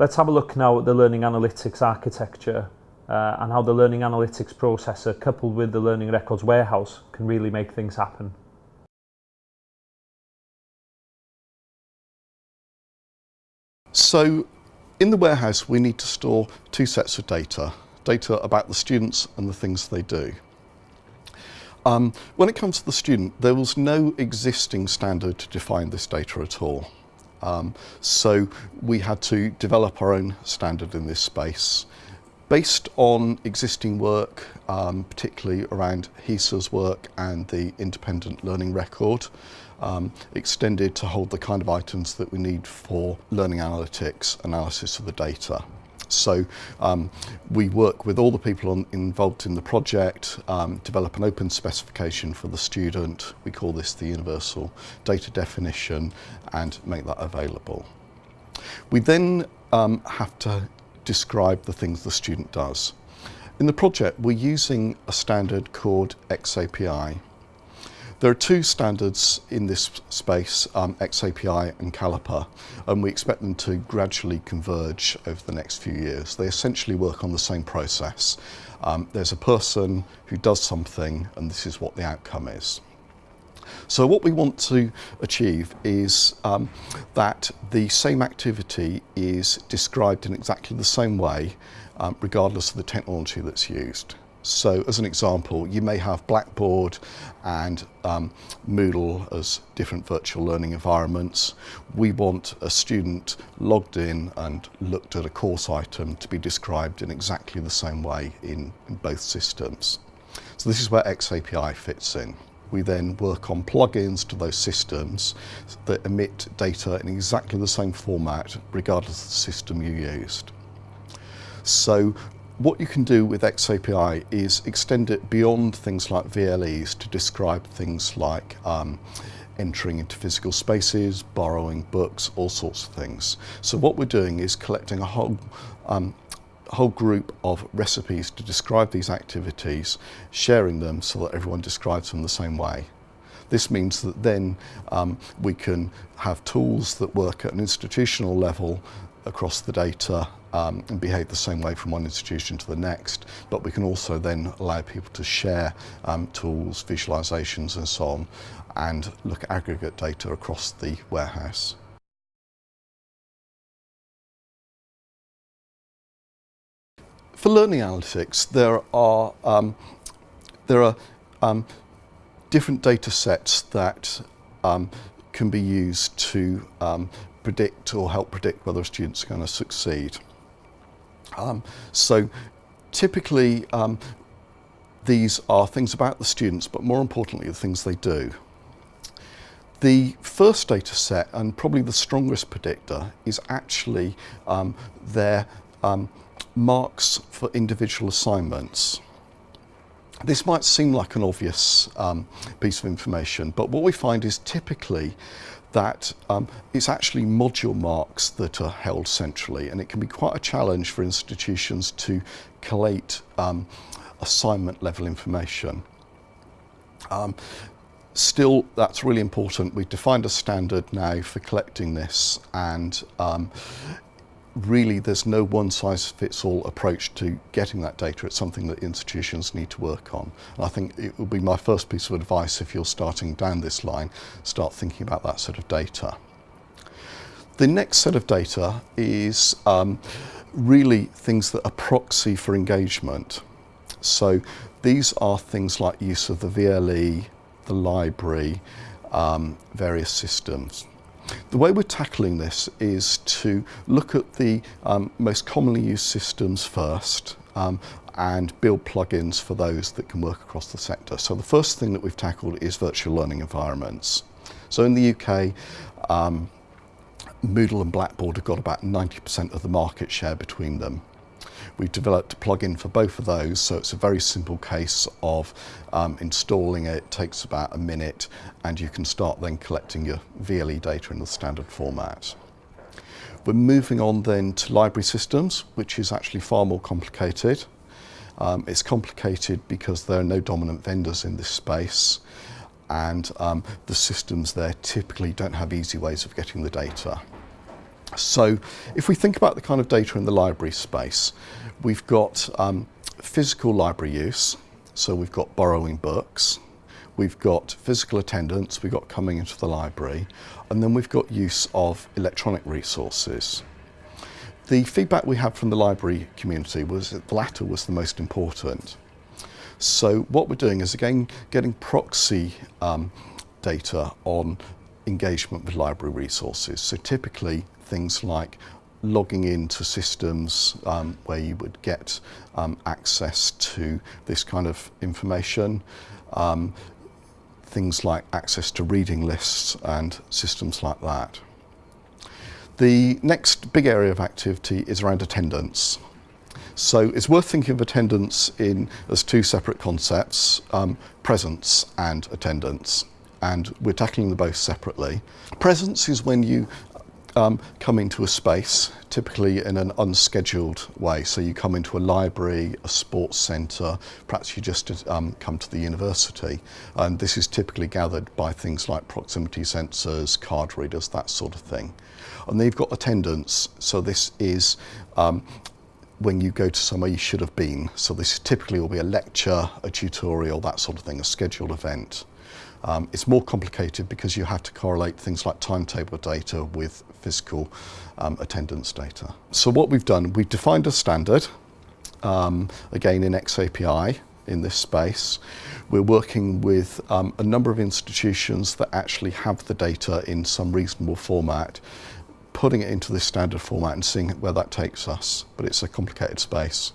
Let's have a look now at the Learning Analytics architecture uh, and how the Learning Analytics processor coupled with the Learning Records warehouse can really make things happen. So in the warehouse we need to store two sets of data, data about the students and the things they do. Um, when it comes to the student, there was no existing standard to define this data at all. Um, so we had to develop our own standard in this space. Based on existing work, um, particularly around HESA's work and the independent learning record, um, extended to hold the kind of items that we need for learning analytics, analysis of the data. So um, we work with all the people on, involved in the project, um, develop an open specification for the student. We call this the universal data definition and make that available. We then um, have to describe the things the student does. In the project, we're using a standard called XAPI, there are two standards in this space, um, XAPI and Caliper, and we expect them to gradually converge over the next few years. They essentially work on the same process. Um, there's a person who does something, and this is what the outcome is. So what we want to achieve is um, that the same activity is described in exactly the same way, um, regardless of the technology that's used. So as an example, you may have Blackboard and um, Moodle as different virtual learning environments. We want a student logged in and looked at a course item to be described in exactly the same way in, in both systems. So this is where XAPI fits in. We then work on plugins to those systems that emit data in exactly the same format regardless of the system you used. So what you can do with XAPI is extend it beyond things like VLEs to describe things like um, entering into physical spaces, borrowing books, all sorts of things. So what we're doing is collecting a whole um, whole group of recipes to describe these activities, sharing them so that everyone describes them the same way. This means that then um, we can have tools that work at an institutional level across the data um, and behave the same way from one institution to the next, but we can also then allow people to share um, tools, visualizations and so on, and look at aggregate data across the warehouse. For learning analytics, there are, um, there are um, different data sets that um, can be used to um, predict or help predict whether a student's going to succeed. Um, so typically um, these are things about the students, but more importantly the things they do. The first data set and probably the strongest predictor is actually um, their um, marks for individual assignments. This might seem like an obvious um, piece of information, but what we find is typically that um, it's actually module marks that are held centrally and it can be quite a challenge for institutions to collate um, assignment level information. Um, still, that's really important. We've defined a standard now for collecting this and um, really there's no one size fits all approach to getting that data. It's something that institutions need to work on. And I think it would be my first piece of advice if you're starting down this line, start thinking about that sort of data. The next set of data is um, really things that are proxy for engagement. So these are things like use of the VLE, the library, um, various systems. The way we're tackling this is to look at the um, most commonly used systems first um, and build plugins for those that can work across the sector. So the first thing that we've tackled is virtual learning environments. So in the UK, um, Moodle and Blackboard have got about 90% of the market share between them. We've developed a plugin for both of those, so it's a very simple case of um, installing it, it takes about a minute, and you can start then collecting your VLE data in the standard format. We're moving on then to library systems, which is actually far more complicated. Um, it's complicated because there are no dominant vendors in this space and um, the systems there typically don't have easy ways of getting the data. So if we think about the kind of data in the library space, we've got um, physical library use, so we've got borrowing books, we've got physical attendance, we've got coming into the library, and then we've got use of electronic resources. The feedback we had from the library community was that the latter was the most important. So what we're doing is again getting proxy um, data on engagement with library resources. So typically things like logging into systems um, where you would get um, access to this kind of information, um, things like access to reading lists and systems like that. The next big area of activity is around attendance. So it's worth thinking of attendance in as two separate concepts, um, presence and attendance. And we're tackling them both separately. Presence is when you um, come into a space, typically in an unscheduled way. So you come into a library, a sports centre, perhaps you just um, come to the university. And this is typically gathered by things like proximity sensors, card readers, that sort of thing. And then you've got attendance. So this is um, when you go to somewhere you should have been. So this typically will be a lecture, a tutorial, that sort of thing, a scheduled event. Um, it's more complicated because you have to correlate things like timetable data with physical um, attendance data. So what we've done, we've defined a standard, um, again in XAPI in this space. We're working with um, a number of institutions that actually have the data in some reasonable format putting it into this standard format and seeing where that takes us. But it's a complicated space.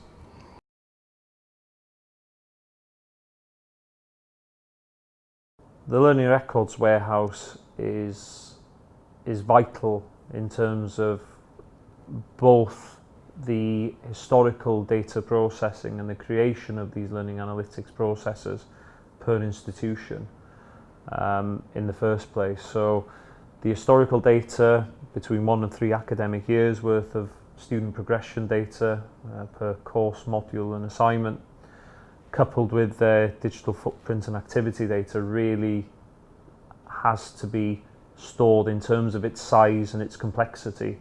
The Learning Records Warehouse is, is vital in terms of both the historical data processing and the creation of these learning analytics processes per institution um, in the first place. So the historical data between one and three academic years worth of student progression data uh, per course, module and assignment coupled with their digital footprint and activity data really has to be stored in terms of its size and its complexity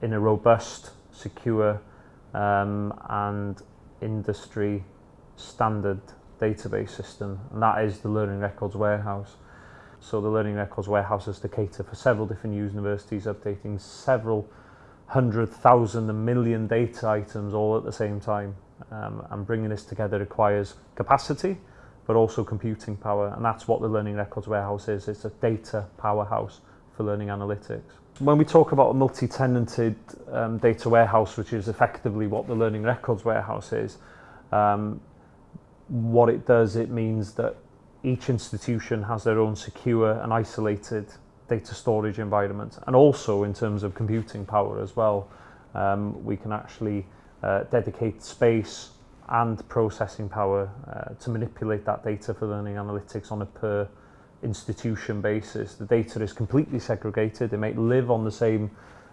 in a robust, secure um, and industry standard database system and that is the Learning Records Warehouse. So the Learning Records warehouse is to cater for several different universities, updating several hundred thousand and million data items all at the same time. Um, and bringing this together requires capacity, but also computing power. And that's what the Learning Records Warehouse is. It's a data powerhouse for learning analytics. When we talk about a multi-tenanted um, data warehouse, which is effectively what the Learning Records Warehouse is, um, what it does, it means that each institution has their own secure and isolated data storage environment. And also in terms of computing power as well, um, we can actually uh, dedicate space and processing power uh, to manipulate that data for learning analytics on a per institution basis. The data is completely segregated. It may live on the same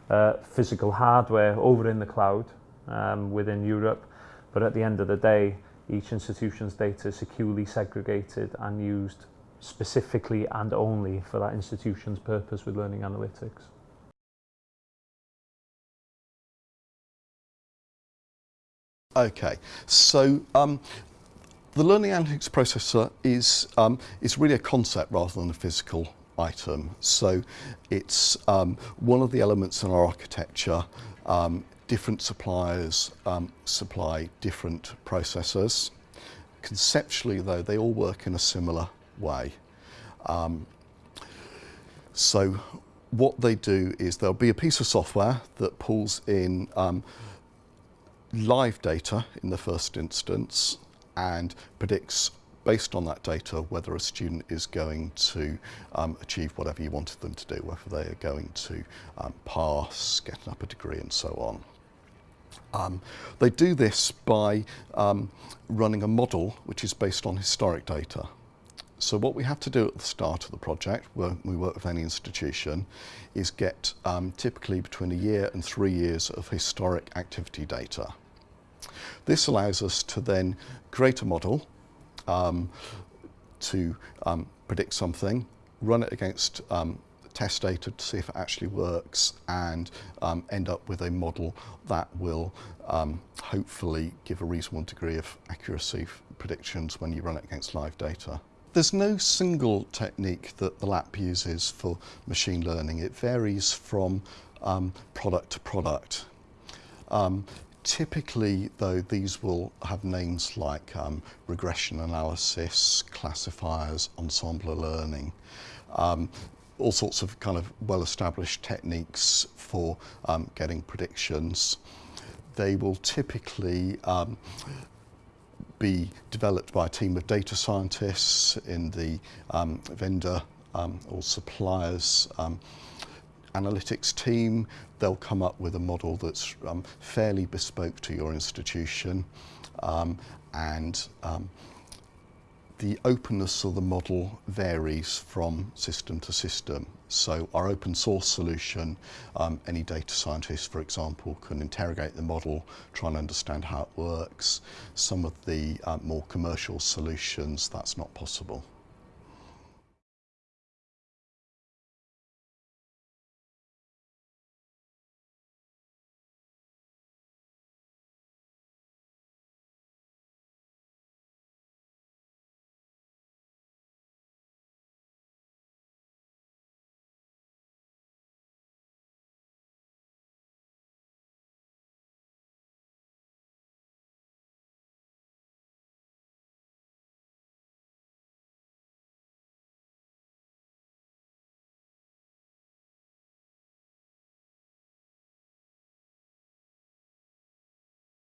uh, physical hardware over in the cloud um, within Europe, but at the end of the day, each institution's data is securely segregated and used specifically and only for that institution's purpose with learning analytics. Okay, so um, the learning analytics processor is, um, is really a concept rather than a physical item. So it's um, one of the elements in our architecture um, different suppliers um, supply different processors. Conceptually though, they all work in a similar way. Um, so what they do is there'll be a piece of software that pulls in live data in the first instance and predicts based on that data whether a student is going to um, achieve whatever you wanted them to do, whether they are going to um, pass, get an upper degree and so on. Um, they do this by um, running a model which is based on historic data. So what we have to do at the start of the project, when we work with any institution, is get um, typically between a year and three years of historic activity data. This allows us to then create a model um, to um, predict something, run it against um, test data to see if it actually works and um, end up with a model that will um, hopefully give a reasonable degree of accuracy predictions when you run it against live data. There's no single technique that the LAP uses for machine learning. It varies from um, product to product. Um, typically, though, these will have names like um, regression analysis, classifiers, ensemble learning, um, all sorts of kind of well-established techniques for um, getting predictions. They will typically um, be developed by a team of data scientists in the um, vendor um, or suppliers um, analytics team. They'll come up with a model that's um, fairly bespoke to your institution um, and the openness of the model varies from system to system. So our open source solution, um, any data scientist, for example, can interrogate the model, try and understand how it works. Some of the uh, more commercial solutions, that's not possible.